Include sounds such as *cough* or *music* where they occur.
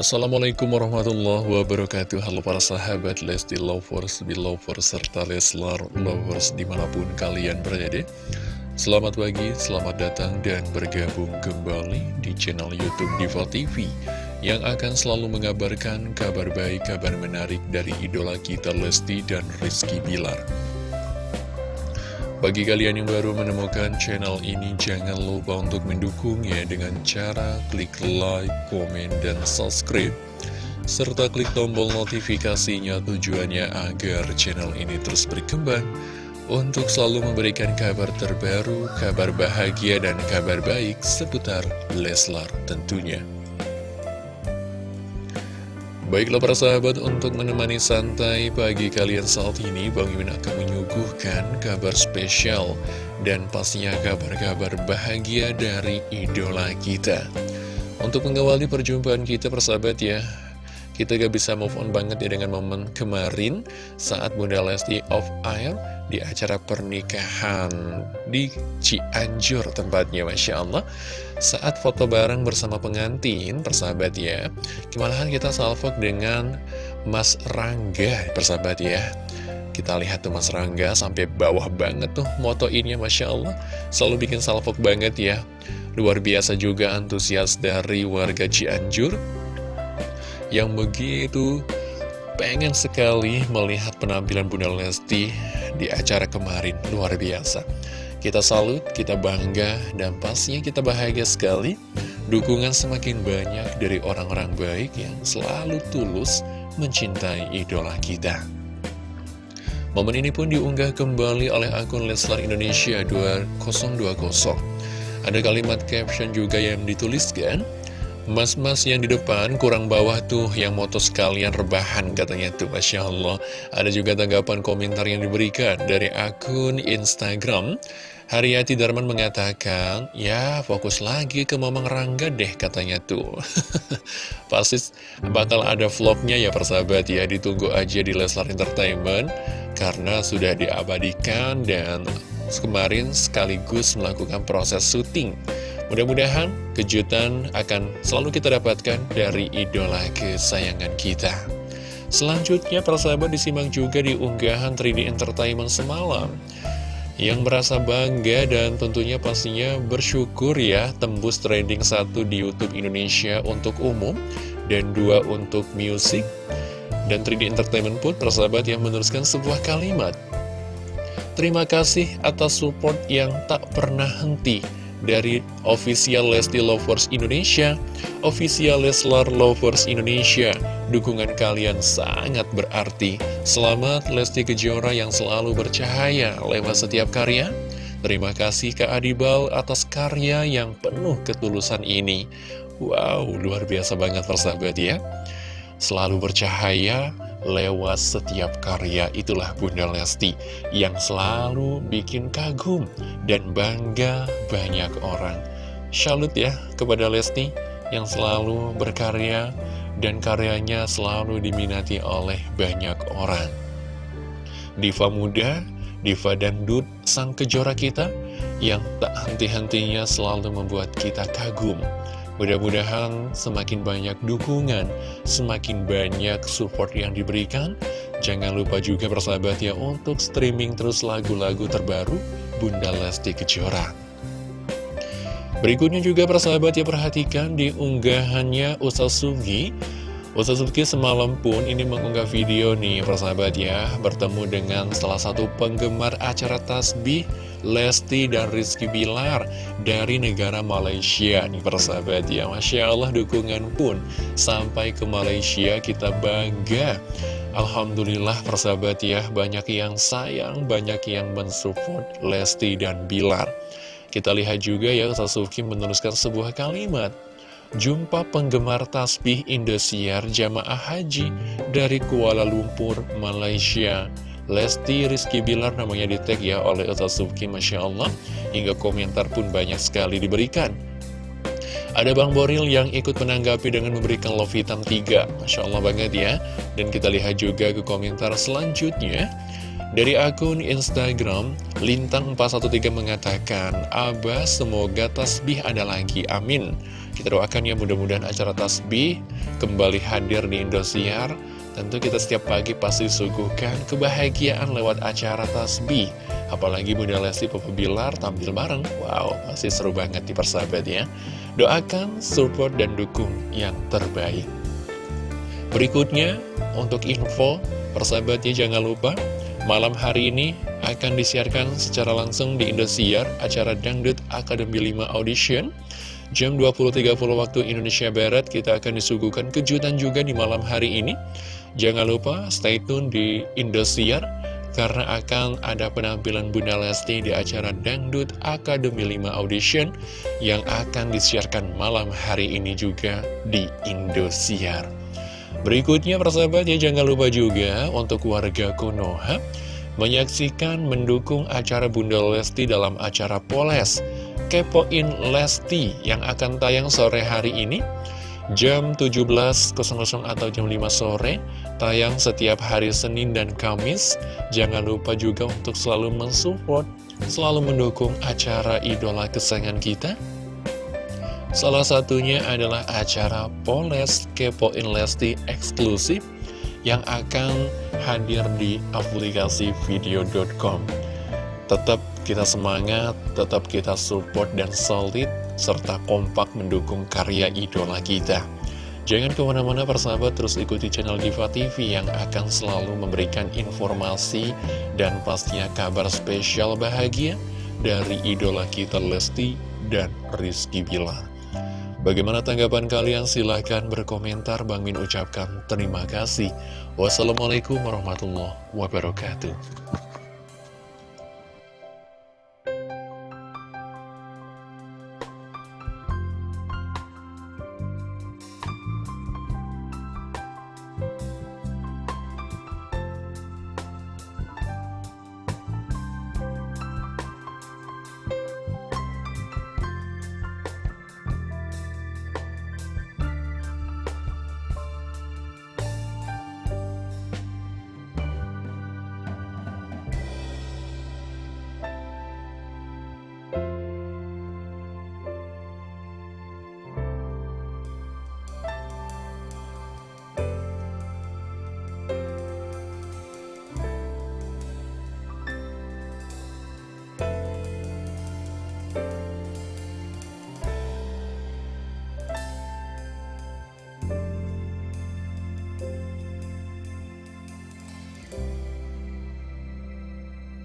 Assalamualaikum warahmatullahi wabarakatuh. Halo para sahabat Lesti Lovers, Belovers, serta Leslar Lovers di mana pun kalian berada. Selamat pagi, selamat datang dan bergabung kembali di channel Youtube Diva TV Yang akan selalu mengabarkan kabar baik, kabar menarik dari idola kita Lesti dan Rizky Bilar bagi kalian yang baru menemukan channel ini, jangan lupa untuk mendukungnya dengan cara klik like, komen, dan subscribe. Serta klik tombol notifikasinya tujuannya agar channel ini terus berkembang untuk selalu memberikan kabar terbaru, kabar bahagia, dan kabar baik seputar Leslar tentunya. Baiklah para sahabat, untuk menemani santai pagi kalian saat ini, Bang Imin akan menyuguhkan kabar spesial dan pastinya kabar-kabar bahagia dari idola kita. Untuk mengawali perjumpaan kita persahabat ya, kita gak bisa move on banget ya dengan momen kemarin saat Bunda Lesti off air di acara pernikahan di Cianjur tempatnya Masya Allah. Saat foto bareng bersama pengantin persahabat ya kemalahan kita salvok dengan Mas Rangga persahabat ya. Kita lihat tuh Mas Rangga sampai bawah banget tuh moto ini Masya Allah. Selalu bikin salvok banget ya. Luar biasa juga antusias dari warga Cianjur yang begitu pengen sekali melihat penampilan Bunda Lesti di acara kemarin, luar biasa. Kita salut, kita bangga, dan pastinya kita bahagia sekali. Dukungan semakin banyak dari orang-orang baik yang selalu tulus mencintai idola kita. Momen ini pun diunggah kembali oleh akun Leslar Indonesia 2020. Ada kalimat caption juga yang dituliskan, Mas-mas yang di depan kurang bawah tuh yang moto sekalian rebahan katanya tuh Masya Allah. Ada juga tanggapan komentar yang diberikan dari akun Instagram. Haryati Darman mengatakan Ya fokus lagi ke Mamang Rangga deh katanya tuh. *laughs* Pasti bakal ada vlognya ya persahabat ya. Ditunggu aja di Leslar Entertainment Karena sudah diabadikan dan kemarin sekaligus melakukan proses syuting. Mudah-mudahan kejutan akan selalu kita dapatkan dari idola kesayangan kita. Selanjutnya, persahabat disimak juga di unggahan 3D Entertainment semalam. Yang merasa bangga dan tentunya pastinya bersyukur ya tembus trending satu di Youtube Indonesia untuk umum dan dua untuk musik. Dan 3D Entertainment pun persahabat yang menuliskan sebuah kalimat Terima kasih atas support yang tak pernah henti dari official Lesti Lovers Indonesia, official Leslar Lovers Indonesia. Dukungan kalian sangat berarti. Selamat Lesti Kejora yang selalu bercahaya lewat setiap karya. Terima kasih Kak Adibal atas karya yang penuh ketulusan ini. Wow, luar biasa banget persahabat ya. Selalu bercahaya, lewat setiap karya itulah Bunda Lesti yang selalu bikin kagum dan bangga banyak orang. Salut ya kepada Lesti yang selalu berkarya dan karyanya selalu diminati oleh banyak orang. Diva muda, diva dangdut, sang kejora kita yang tak henti-hentinya selalu membuat kita kagum Mudah-mudahan semakin banyak dukungan, semakin banyak support yang diberikan. Jangan lupa juga persahabat ya untuk streaming terus lagu-lagu terbaru Bunda Lesti Kejora. Berikutnya juga persahabat ya perhatikan di unggahannya Usasugi Usasugi semalam pun ini mengunggah video nih persahabat ya Bertemu dengan salah satu penggemar acara tasbih Lesti dan Rizky Bilar dari negara Malaysia nih persahabat ya. Masya Allah dukungan pun sampai ke Malaysia kita bangga. Alhamdulillah persahabat ya banyak yang sayang banyak yang mensupport Lesti dan Bilar. Kita lihat juga ya Sasuki menuliskan sebuah kalimat Jumpa penggemar tasbih Indosiar jamaah haji dari Kuala Lumpur, Malaysia. Lesti Rizky Bilar namanya di tag ya oleh Ustaz Subki Masya Allah. Hingga komentar pun banyak sekali diberikan. Ada Bang Boril yang ikut menanggapi dengan memberikan love hitam 3 Masya Allah banget ya. Dan kita lihat juga ke komentar selanjutnya. Dari akun Instagram, Lintang413 mengatakan, Abah semoga tasbih ada lagi, amin. Kita doakan ya mudah-mudahan acara tasbih kembali hadir di Indosiar. Tentu kita setiap pagi pasti suguhkan kebahagiaan lewat acara tasbih. Apalagi Bunda Lesti Papa Bilar tampil bareng. Wow, pasti seru banget di persahabat ya. Doakan, support, dan dukung yang terbaik. Berikutnya, untuk info, persahabatnya jangan lupa Malam hari ini akan disiarkan secara langsung di Indosiar acara Dangdut Akademi 5 Audition. Jam 20.30 waktu Indonesia Barat kita akan disuguhkan kejutan juga di malam hari ini. Jangan lupa stay tune di Indosiar karena akan ada penampilan Bunda Lesti di acara Dangdut Akademi 5 Audition yang akan disiarkan malam hari ini juga di Indosiar. Berikutnya persahabat ya jangan lupa juga untuk warga Konoha menyaksikan mendukung acara Bunda Lesti dalam acara Poles Kepoin Lesti yang akan tayang sore hari ini jam 17.00 atau jam 5 sore tayang setiap hari Senin dan Kamis jangan lupa juga untuk selalu mensupport selalu mendukung acara idola kesayangan kita Salah satunya adalah acara Poles Kepoin Lesti eksklusif yang akan hadir di aplikasi video.com. Tetap kita semangat, tetap kita support dan solid, serta kompak mendukung karya idola kita. Jangan ke mana-mana persahabat, terus ikuti channel Diva TV yang akan selalu memberikan informasi dan pastinya kabar spesial bahagia dari idola kita Lesti dan Rizky Bilar. Bagaimana tanggapan kalian? Silahkan berkomentar. Bang Min ucapkan terima kasih. Wassalamualaikum warahmatullahi wabarakatuh.